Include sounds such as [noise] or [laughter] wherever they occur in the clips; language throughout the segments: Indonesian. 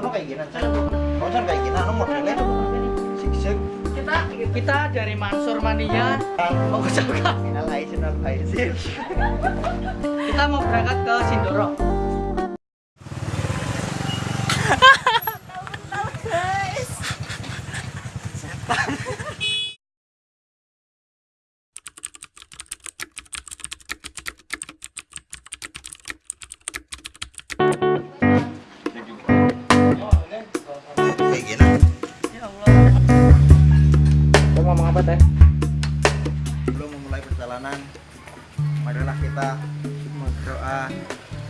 Ano kayak gini? Kau kayak gini, ano modelnya siksik. Kita kita dari Mansur Mania mengucapkan aizin. kita mau berangkat ke Sindoro. Perjalanan, marilah kita berdoa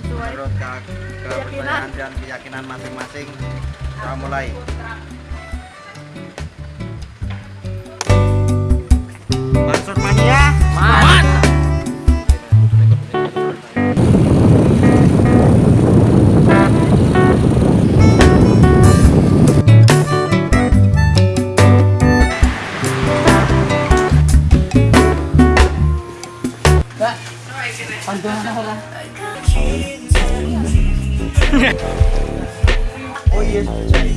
menurut ke kepercayaan dan keyakinan masing-masing. Kita mulai. 好，你坐下，坐。我也是这里。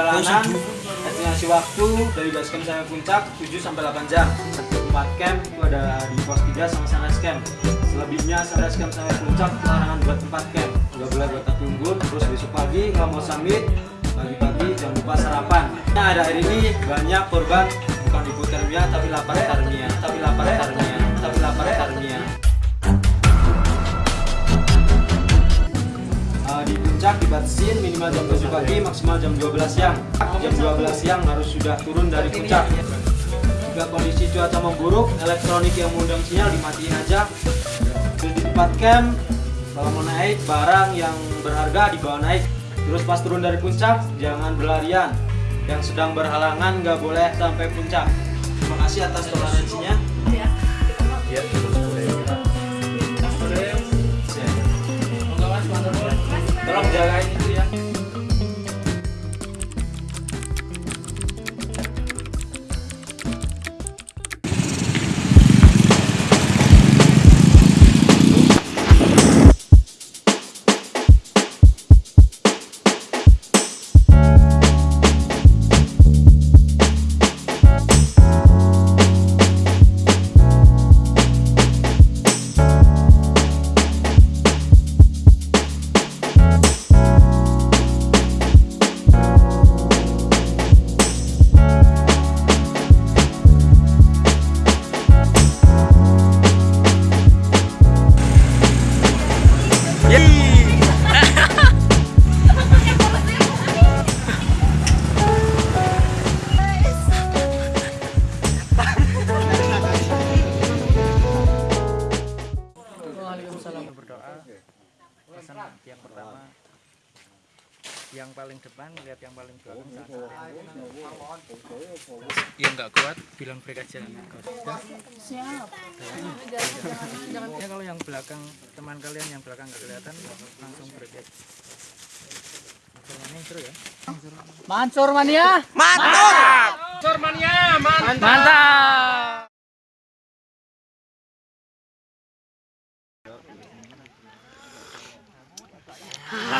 Perjalanan estimasi waktu dari base camp sampai puncak 7 sampai 8 jam. Satu tempat camp itu ada di pos 3 sama sunrise camp. Selebihnya sunrise camp sampai puncak larangan buat tempat camp. Gak boleh buat tapi unggun. Terus besok pagi kalau mau summit pagi-pagi jangan lupa sarapan. Nah, ada hari ini banyak korban bukan hipotermia tapi lapar tarmia, tapi lapar tarmia, tapi lapar tarmia. Puncak dibatasin minimal jam 7 pagi maksimal jam 12 siang. Jam 12 siang harus sudah turun dari puncak. jika kondisi cuaca memburuk elektronik yang mengundang sinyal dimatiin aja. Terus di tempat camp kalau mau naik barang yang berharga dibawa naik. Terus pas turun dari puncak jangan berlarian. Yang sedang berhalangan nggak boleh sampai puncak. Terima kasih atas toleransinya. Ya, berdoa. Pesan yang pertama yang paling depan lihat yang paling belakang jangan yang nggak kuat bilang break aja. Siap ya kalau yang belakang teman kalian yang belakang nggak kelihatan langsung break Mansur ya. Mansur Mania. Mantap! Mansur Mania mantap Ah. [laughs]